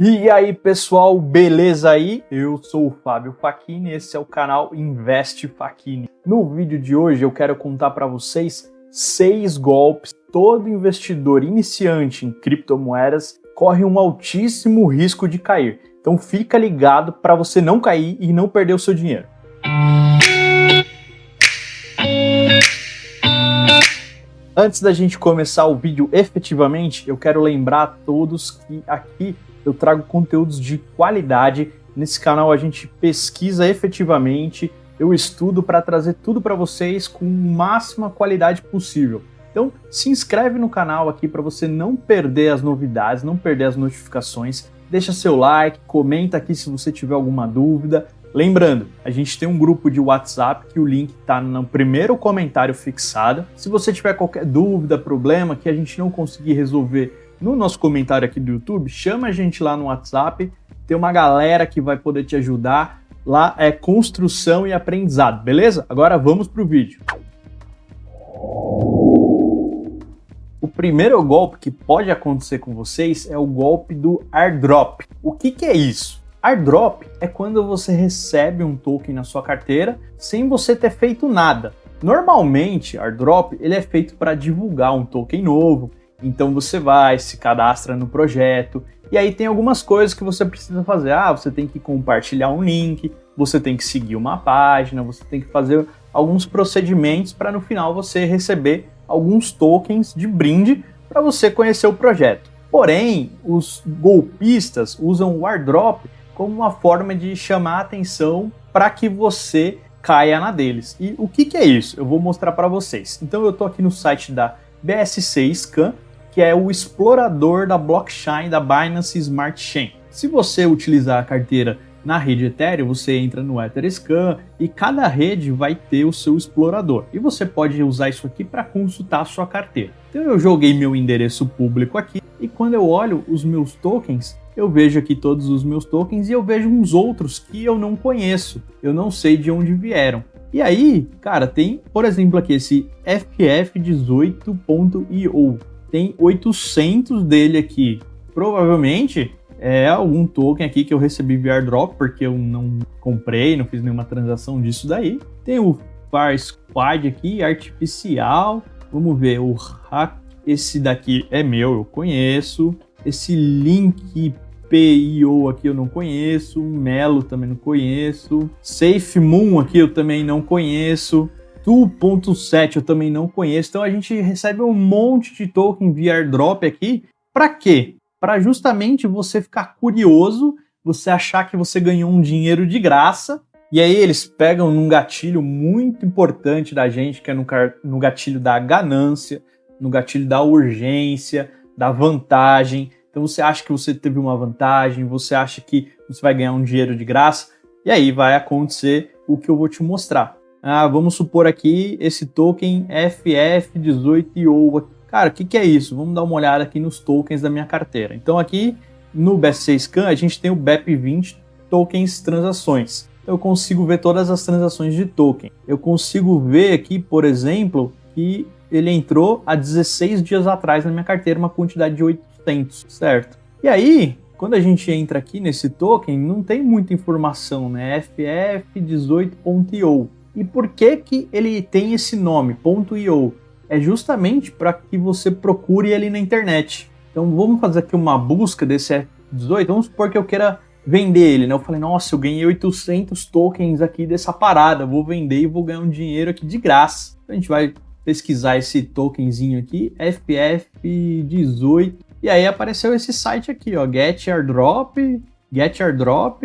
E aí pessoal, beleza aí? Eu sou o Fábio Facchini, esse é o canal Investe Facchini. No vídeo de hoje eu quero contar para vocês seis golpes todo investidor iniciante em criptomoedas corre um altíssimo risco de cair. Então fica ligado para você não cair e não perder o seu dinheiro. Antes da gente começar o vídeo efetivamente, eu quero lembrar a todos que aqui eu trago conteúdos de qualidade. Nesse canal a gente pesquisa efetivamente, eu estudo para trazer tudo para vocês com máxima qualidade possível. Então se inscreve no canal aqui para você não perder as novidades, não perder as notificações. Deixa seu like, comenta aqui se você tiver alguma dúvida. Lembrando, a gente tem um grupo de WhatsApp que o link está no primeiro comentário fixado. Se você tiver qualquer dúvida, problema que a gente não conseguir resolver no nosso comentário aqui do YouTube, chama a gente lá no WhatsApp, tem uma galera que vai poder te ajudar. Lá é construção e aprendizado, beleza? Agora vamos para o vídeo. O primeiro golpe que pode acontecer com vocês é o golpe do airdrop. O que, que é isso? Airdrop é quando você recebe um token na sua carteira sem você ter feito nada. Normalmente, airdrop ele é feito para divulgar um token novo, então você vai, se cadastra no projeto, e aí tem algumas coisas que você precisa fazer. Ah, você tem que compartilhar um link, você tem que seguir uma página, você tem que fazer alguns procedimentos para no final você receber alguns tokens de brinde para você conhecer o projeto. Porém, os golpistas usam o airdrop como uma forma de chamar a atenção para que você caia na deles. E o que, que é isso? Eu vou mostrar para vocês. Então eu estou aqui no site da BSC Scan que é o explorador da blockchain da Binance Smart Chain. Se você utilizar a carteira na rede Ethereum, você entra no Etherscan e cada rede vai ter o seu explorador. E você pode usar isso aqui para consultar a sua carteira. Então eu joguei meu endereço público aqui e quando eu olho os meus tokens, eu vejo aqui todos os meus tokens e eu vejo uns outros que eu não conheço, eu não sei de onde vieram. E aí, cara, tem, por exemplo, aqui esse FF18.io tem 800 dele aqui. Provavelmente é algum token aqui que eu recebi via airdrop, porque eu não comprei, não fiz nenhuma transação disso daí. Tem o Far Squad aqui, artificial. Vamos ver, o hack, esse daqui é meu, eu conheço. Esse link PIO aqui eu não conheço, Melo também não conheço, Safe Moon aqui eu também não conheço, 2.7 eu também não conheço. Então a gente recebe um monte de token via airdrop aqui. Para quê? Para justamente você ficar curioso, você achar que você ganhou um dinheiro de graça. E aí eles pegam num gatilho muito importante da gente, que é no, no gatilho da ganância, no gatilho da urgência, da vantagem. Então você acha que você teve uma vantagem, você acha que você vai ganhar um dinheiro de graça, e aí vai acontecer o que eu vou te mostrar ah, vamos supor aqui esse token FF18IO. Cara, o que, que é isso? Vamos dar uma olhada aqui nos tokens da minha carteira. Então aqui no BSC Scan a gente tem o BEP20 tokens transações. Eu consigo ver todas as transações de token. Eu consigo ver aqui, por exemplo, que ele entrou há 16 dias atrás na minha carteira, uma quantidade de 800, certo? E aí, quando a gente entra aqui nesse token, não tem muita informação, né? FF18.io. E por que, que ele tem esse nome, .io? É justamente para que você procure ele na internet. Então vamos fazer aqui uma busca desse F18. Vamos supor que eu queira vender ele, né? Eu falei, nossa, eu ganhei 800 tokens aqui dessa parada, vou vender e vou ganhar um dinheiro aqui de graça. Então, a gente vai pesquisar esse tokenzinho aqui, FPF18, e aí apareceu esse site aqui, ó, Get Airdrop, Get Airdrop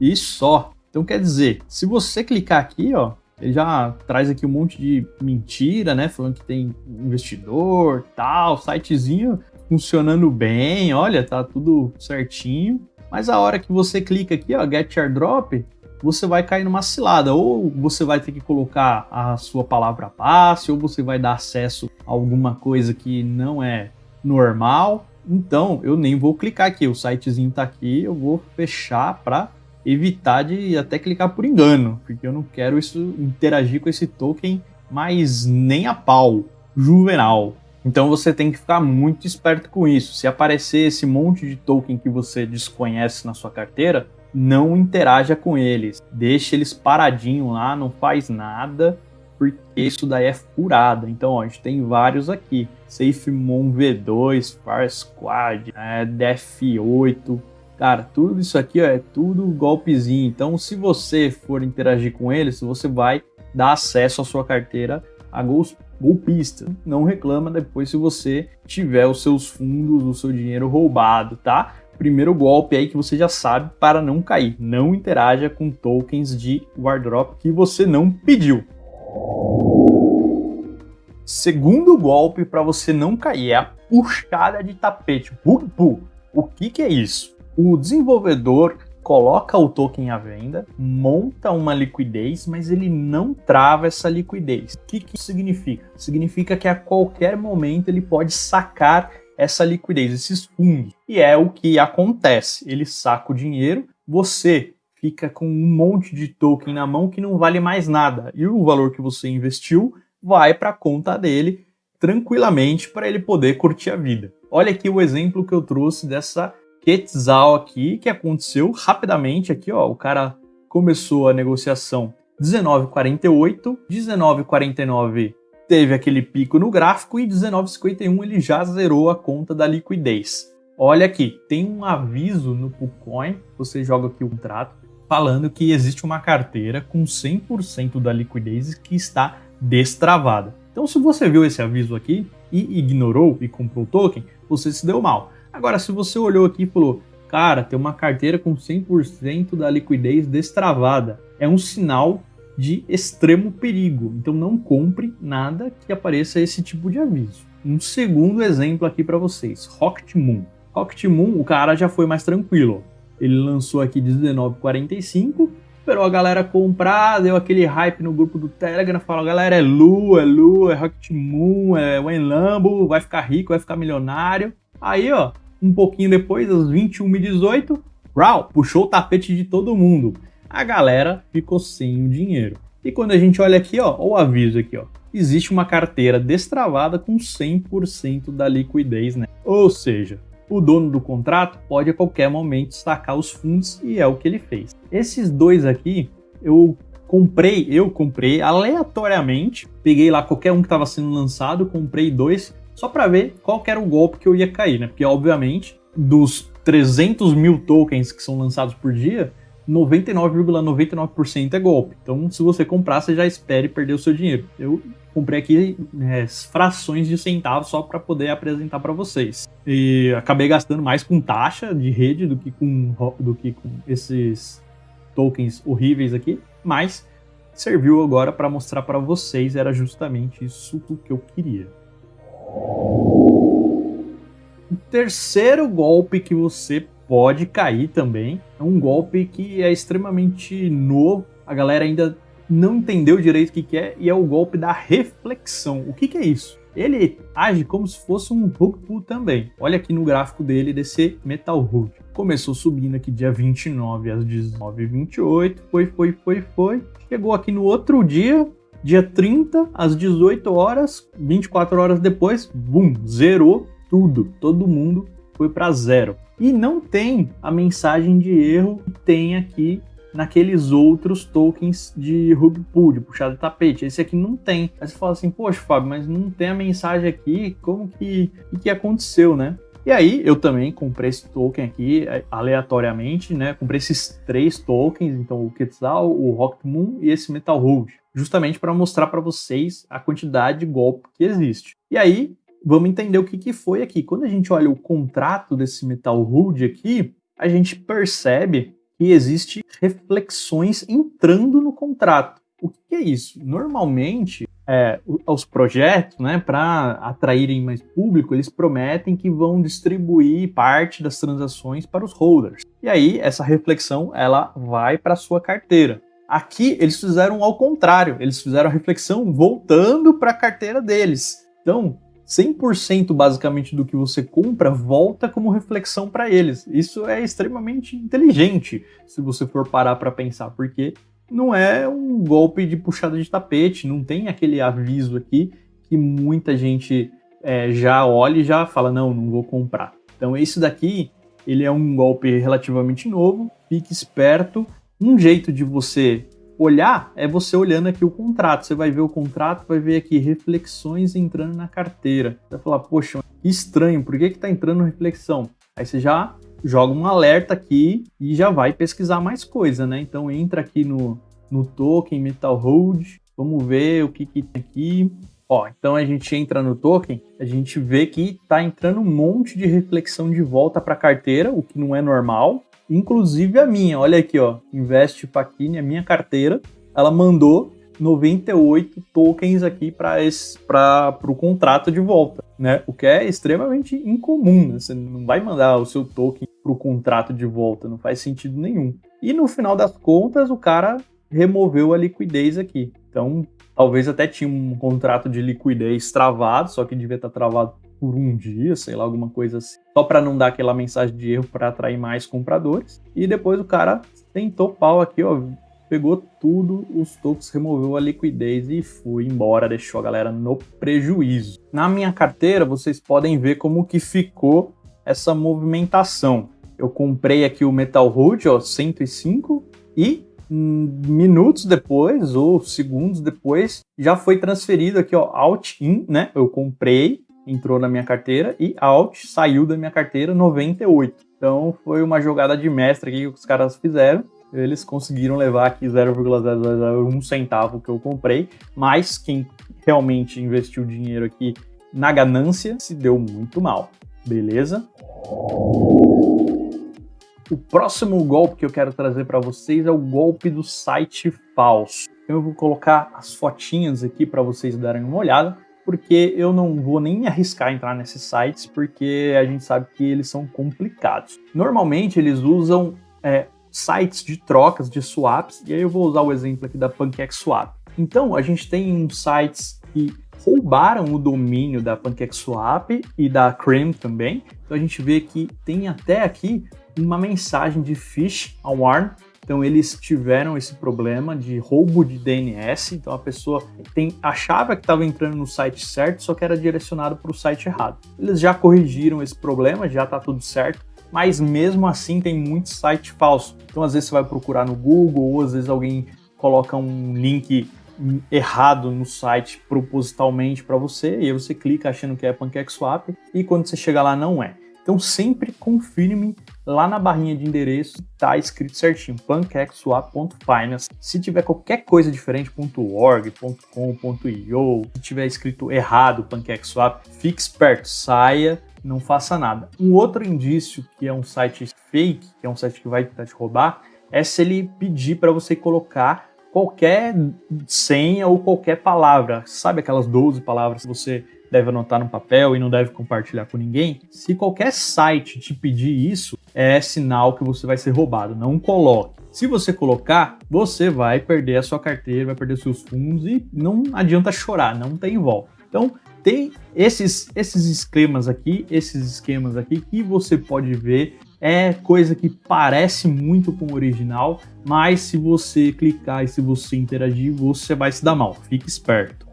e só. Então quer dizer, se você clicar aqui, ó, ele já traz aqui um monte de mentira, né? Falando que tem investidor, tal, sitezinho funcionando bem, olha, tá tudo certinho. Mas a hora que você clica aqui, ó, Get Airdrop, você vai cair numa cilada. Ou você vai ter que colocar a sua palavra passe, ou você vai dar acesso a alguma coisa que não é normal. Então, eu nem vou clicar aqui. O sitezinho tá aqui, eu vou fechar para evitar de até clicar por engano, porque eu não quero isso interagir com esse token, mas nem a pau, juvenal. Então você tem que ficar muito esperto com isso. Se aparecer esse monte de token que você desconhece na sua carteira, não interaja com eles. Deixe eles paradinho lá, não faz nada, porque isso daí é furada. Então, ó, a gente tem vários aqui. SafeMon V2, Far Squad, é, DF8. Cara, tudo isso aqui ó, é tudo golpezinho. Então, se você for interagir com eles, você vai dar acesso à sua carteira a golpista. Não reclama depois se você tiver os seus fundos, o seu dinheiro roubado, tá? Primeiro golpe aí que você já sabe para não cair. Não interaja com tokens de Wardrop que você não pediu. Segundo golpe para você não cair é a puxada de tapete, pull. O que, que é isso? O desenvolvedor coloca o token à venda, monta uma liquidez, mas ele não trava essa liquidez. O que, que isso significa? Significa que a qualquer momento ele pode sacar essa liquidez, esses fundos. E é o que acontece. Ele saca o dinheiro, você fica com um monte de token na mão que não vale mais nada. E o valor que você investiu vai para a conta dele tranquilamente para ele poder curtir a vida. Olha aqui o exemplo que eu trouxe dessa Quetzal aqui, que aconteceu rapidamente aqui, ó, o cara começou a negociação 19,48, 19,49 teve aquele pico no gráfico e 19,51 ele já zerou a conta da liquidez. Olha aqui, tem um aviso no Pucoin, você joga aqui o contrato, falando que existe uma carteira com 100% da liquidez que está destravada. Então, se você viu esse aviso aqui e ignorou e comprou o token, você se deu mal. Agora, se você olhou aqui e falou, cara, tem uma carteira com 100% da liquidez destravada, é um sinal de extremo perigo. Então, não compre nada que apareça esse tipo de aviso. Um segundo exemplo aqui para vocês, Rocket Moon. Rocket Moon, o cara já foi mais tranquilo. Ele lançou aqui 19,45, esperou a galera comprar, deu aquele hype no grupo do Telegram, falou, galera, é Lu, é Lu, é Rocket Moon, é Wayne Lambo, vai ficar rico, vai ficar milionário. Aí, ó, um pouquinho depois, às 21h18, Rau, puxou o tapete de todo mundo. A galera ficou sem o dinheiro. E quando a gente olha aqui, ó, o aviso aqui, ó, existe uma carteira destravada com 100% da liquidez, né? Ou seja, o dono do contrato pode a qualquer momento sacar os fundos e é o que ele fez. Esses dois aqui, eu comprei, eu comprei aleatoriamente, peguei lá qualquer um que estava sendo lançado, comprei dois, só para ver qual era o golpe que eu ia cair, né? Porque, obviamente, dos 300 mil tokens que são lançados por dia, 99,99% ,99 é golpe. Então, se você comprar, você já espere perder o seu dinheiro. Eu comprei aqui é, frações de centavos só para poder apresentar para vocês. E acabei gastando mais com taxa de rede do que com, do que com esses tokens horríveis aqui, mas serviu agora para mostrar para vocês, era justamente isso que eu queria. O terceiro golpe que você pode cair também. É um golpe que é extremamente novo, a galera ainda não entendeu direito o que, que é, e é o golpe da reflexão. O que, que é isso? Ele age como se fosse um rug pull também. Olha aqui no gráfico dele desse Metal Rug. Começou subindo aqui dia 29 às 19h28, foi, foi, foi, foi. Chegou aqui no outro dia, dia 30 às 18 horas, 24 horas depois, bum, zerou tudo. Todo mundo foi para zero. E não tem a mensagem de erro que tem aqui naqueles outros tokens de rug pull, de puxada de tapete. Esse aqui não tem. Aí você fala assim, poxa, Fábio, mas não tem a mensagem aqui, como que, que, que aconteceu, né? E aí, eu também comprei esse token aqui é, aleatoriamente, né? Comprei esses três tokens, então o Quetzal, o Rocket Moon e esse Metal Hold, justamente para mostrar para vocês a quantidade de golpe que existe. E aí, vamos entender o que, que foi aqui. Quando a gente olha o contrato desse Metal Hood aqui, a gente percebe que existe reflexões entrando no contrato. O que é isso? Normalmente, é, os projetos, né, para atraírem mais público, eles prometem que vão distribuir parte das transações para os holders. E aí, essa reflexão, ela vai para sua carteira. Aqui, eles fizeram ao contrário. Eles fizeram a reflexão voltando para a carteira deles. Então, 100% basicamente do que você compra volta como reflexão para eles. Isso é extremamente inteligente se você for parar para pensar, porque não é um golpe de puxada de tapete, não tem aquele aviso aqui que muita gente é, já olha e já fala, não, não vou comprar. Então esse daqui, ele é um golpe relativamente novo, fique esperto. Um jeito de você olhar é você olhando aqui o contrato. Você vai ver o contrato, vai ver aqui reflexões entrando na carteira. Você vai falar, poxa, que estranho, por que que tá entrando reflexão? Aí você já joga um alerta aqui e já vai pesquisar mais coisa, né? Então entra aqui no, no token Metal Hold, vamos ver o que, que tem aqui. Ó, então a gente entra no token, a gente vê que tá entrando um monte de reflexão de volta para a carteira, o que não é normal. Inclusive a minha, olha aqui, ó, Invest Paquini, a minha carteira, ela mandou 98 tokens aqui para o contrato de volta, né? O que é extremamente incomum, né? Você não vai mandar o seu token para o contrato de volta, não faz sentido nenhum. E no final das contas, o cara removeu a liquidez aqui. Então, talvez até tinha um contrato de liquidez travado, só que devia estar travado por um dia, sei lá, alguma coisa assim, só para não dar aquela mensagem de erro para atrair mais compradores. E depois o cara tentou pau aqui, ó, pegou tudo, os tokens, removeu a liquidez e foi embora, deixou a galera no prejuízo. Na minha carteira, vocês podem ver como que ficou essa movimentação. Eu comprei aqui o Metal Root, ó, 105, e minutos depois ou segundos depois já foi transferido aqui, ó, out in, né? Eu comprei, entrou na minha carteira e out saiu da minha carteira 98. Então foi uma jogada de mestre aqui que os caras fizeram eles conseguiram levar aqui 0,001 centavo que eu comprei, mas quem realmente investiu dinheiro aqui na ganância se deu muito mal, beleza? O próximo golpe que eu quero trazer para vocês é o golpe do site falso. Eu vou colocar as fotinhas aqui para vocês darem uma olhada, porque eu não vou nem arriscar entrar nesses sites, porque a gente sabe que eles são complicados. Normalmente eles usam é, sites de trocas de swaps, e aí eu vou usar o exemplo aqui da PancakeSwap. Então, a gente tem sites que roubaram o domínio da PancakeSwap e da Cream também. Então a gente vê que tem até aqui uma mensagem de phish alarm. Então eles tiveram esse problema de roubo de DNS. Então a pessoa tem, achava que estava entrando no site certo, só que era direcionado para o site errado. Eles já corrigiram esse problema, já está tudo certo mas mesmo assim tem muito site falso. Então às vezes você vai procurar no Google ou às vezes alguém coloca um link errado no site propositalmente para você e aí você clica achando que é PancakeSwap e quando você chega lá não é. Então sempre confirme lá na barrinha de endereço, tá escrito certinho, pancakeswap.finance. Se tiver qualquer coisa diferente, .org, .com, .io, se tiver escrito errado PancakeSwap, fique esperto, saia não faça nada. Um outro indício que é um site fake, que é um site que vai tentar te roubar, é se ele pedir para você colocar qualquer senha ou qualquer palavra. Sabe aquelas 12 palavras que você deve anotar no papel e não deve compartilhar com ninguém? Se qualquer site te pedir isso, é sinal que você vai ser roubado. Não coloque. Se você colocar, você vai perder a sua carteira, vai perder seus fundos e não adianta chorar, não tem volta. Então, tem esses, esses esquemas aqui, esses esquemas aqui que você pode ver é coisa que parece muito com o original, mas se você clicar e se você interagir, você vai se dar mal. Fique esperto.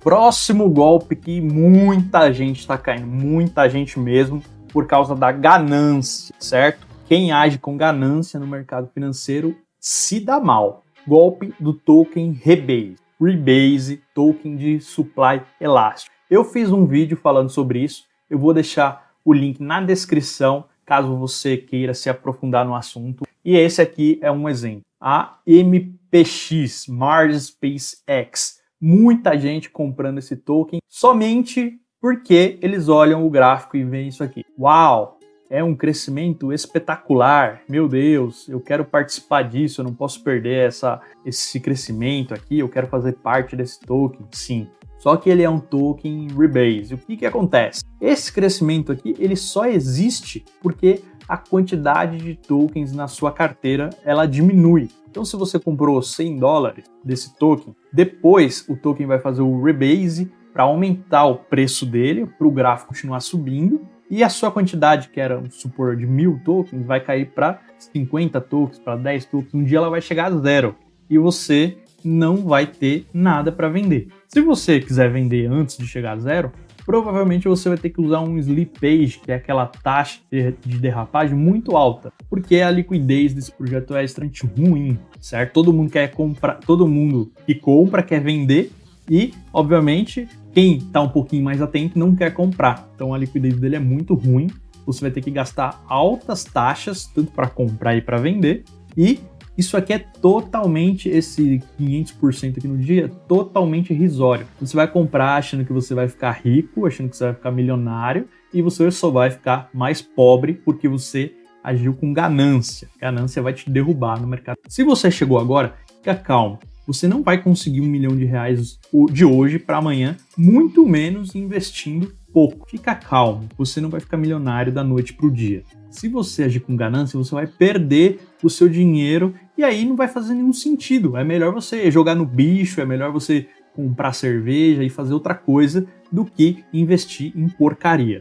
Próximo golpe que muita gente está caindo, muita gente mesmo, por causa da ganância, certo? Quem age com ganância no mercado financeiro se dá mal. Golpe do token Rebase. Rebase, token de supply elástico. Eu fiz um vídeo falando sobre isso, eu vou deixar o link na descrição, caso você queira se aprofundar no assunto. E esse aqui é um exemplo. A MPX, Mars Space X. Muita gente comprando esse token somente porque eles olham o gráfico e veem isso aqui. Uau, é um crescimento espetacular. Meu Deus, eu quero participar disso, eu não posso perder essa, esse crescimento aqui, eu quero fazer parte desse token. Sim. Só que ele é um token rebase. O que, que acontece? Esse crescimento aqui, ele só existe porque a quantidade de tokens na sua carteira, ela diminui. Então, se você comprou 100 dólares desse token, depois o token vai fazer o rebase para aumentar o preço dele, para o gráfico continuar subindo, e a sua quantidade, que era, supor, de mil tokens, vai cair para 50 tokens, para 10 tokens. Um dia ela vai chegar a zero. E você não vai ter nada para vender. Se você quiser vender antes de chegar a zero, provavelmente você vai ter que usar um slippage, que é aquela taxa de derrapagem muito alta, porque a liquidez desse projeto é extremamente ruim, certo? Todo mundo quer comprar, todo mundo que compra quer vender e, obviamente, quem está um pouquinho mais atento não quer comprar. Então a liquidez dele é muito ruim. Você vai ter que gastar altas taxas, tanto para comprar e para vender. E isso aqui é totalmente, esse 500% aqui no dia, totalmente irrisório. Você vai comprar achando que você vai ficar rico, achando que você vai ficar milionário, e você só vai ficar mais pobre porque você agiu com ganância. Ganância vai te derrubar no mercado. Se você chegou agora, fica calmo. Você não vai conseguir um milhão de reais de hoje para amanhã, muito menos investindo pouco. Fica calmo, você não vai ficar milionário da noite para o dia. Se você agir com ganância, você vai perder o seu dinheiro e aí não vai fazer nenhum sentido. É melhor você jogar no bicho, é melhor você comprar cerveja e fazer outra coisa do que investir em porcaria.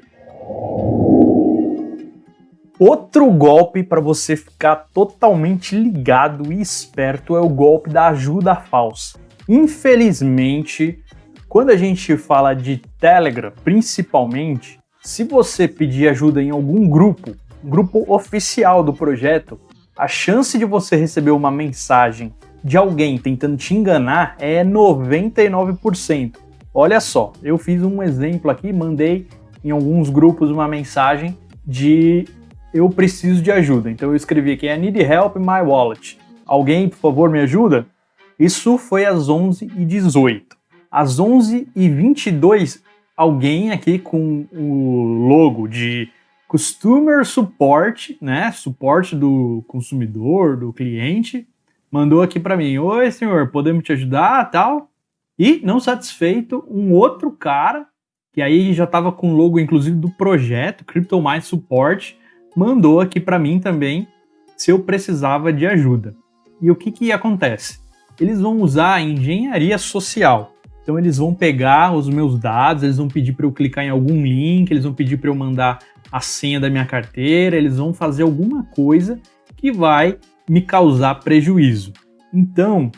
Outro golpe para você ficar totalmente ligado e esperto é o golpe da ajuda falsa. Infelizmente, quando a gente fala de Telegram, principalmente, se você pedir ajuda em algum grupo, grupo oficial do projeto, a chance de você receber uma mensagem de alguém tentando te enganar é 99%. Olha só, eu fiz um exemplo aqui, mandei em alguns grupos uma mensagem de eu preciso de ajuda. Então eu escrevi aqui, I need help my wallet. Alguém, por favor, me ajuda? Isso foi às 11h18. Às 11h22, alguém aqui com o logo de Customer Support, né? Suporte do consumidor, do cliente, mandou aqui para mim: Oi, senhor, podemos te ajudar? Tal. E, não satisfeito, um outro cara, que aí já estava com o logo, inclusive, do projeto, CryptoMind Support, mandou aqui para mim também se eu precisava de ajuda. E o que, que acontece? Eles vão usar a engenharia social. Então eles vão pegar os meus dados, eles vão pedir para eu clicar em algum link, eles vão pedir para eu mandar a senha da minha carteira, eles vão fazer alguma coisa que vai me causar prejuízo. Então,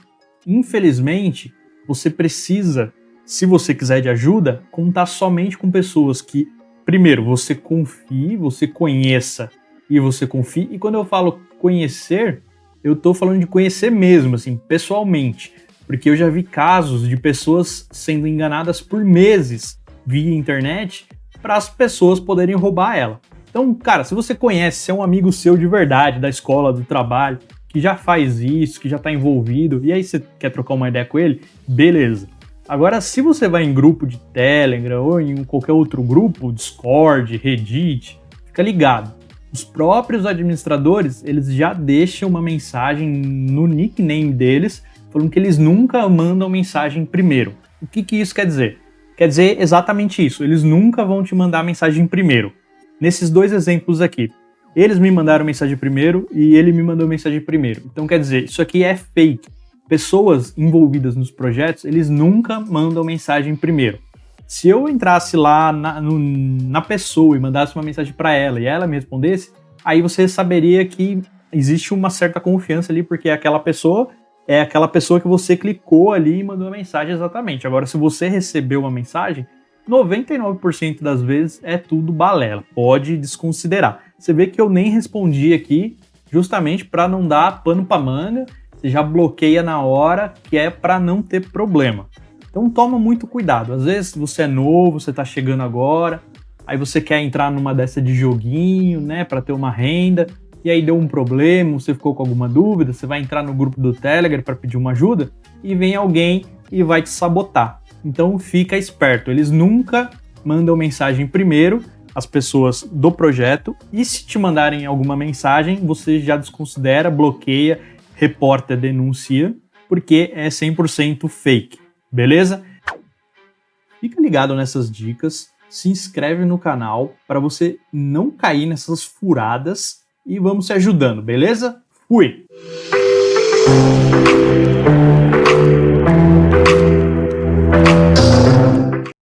infelizmente, você precisa, se você quiser de ajuda, contar somente com pessoas que, primeiro, você confie, você conheça e você confie. E quando eu falo conhecer, eu estou falando de conhecer mesmo, assim, pessoalmente. Porque eu já vi casos de pessoas sendo enganadas por meses via internet para as pessoas poderem roubar ela. Então, cara, se você conhece, se é um amigo seu de verdade, da escola, do trabalho, que já faz isso, que já está envolvido, e aí você quer trocar uma ideia com ele, beleza. Agora, se você vai em grupo de Telegram ou em qualquer outro grupo, Discord, Reddit, fica ligado. Os próprios administradores, eles já deixam uma mensagem no nickname deles, falando que eles nunca mandam mensagem primeiro. O que, que isso quer dizer? Quer dizer exatamente isso, eles nunca vão te mandar mensagem primeiro. Nesses dois exemplos aqui, eles me mandaram mensagem primeiro e ele me mandou mensagem primeiro. Então quer dizer, isso aqui é fake. Pessoas envolvidas nos projetos, eles nunca mandam mensagem primeiro. Se eu entrasse lá na, no, na pessoa e mandasse uma mensagem para ela e ela me respondesse, aí você saberia que existe uma certa confiança ali, porque aquela pessoa é aquela pessoa que você clicou ali e mandou a mensagem exatamente. Agora, se você recebeu uma mensagem, 99% das vezes é tudo balela. Pode desconsiderar. Você vê que eu nem respondi aqui justamente para não dar pano para manga. Você já bloqueia na hora, que é para não ter problema. Então toma muito cuidado. Às vezes você é novo, você está chegando agora, aí você quer entrar numa dessa de joguinho, né, para ter uma renda e aí deu um problema, você ficou com alguma dúvida, você vai entrar no grupo do Telegram para pedir uma ajuda e vem alguém e vai te sabotar. Então fica esperto, eles nunca mandam mensagem primeiro as pessoas do projeto e se te mandarem alguma mensagem, você já desconsidera, bloqueia, reporta, denuncia, porque é 100% fake, beleza? Fica ligado nessas dicas, se inscreve no canal para você não cair nessas furadas e vamos se ajudando, beleza? Fui!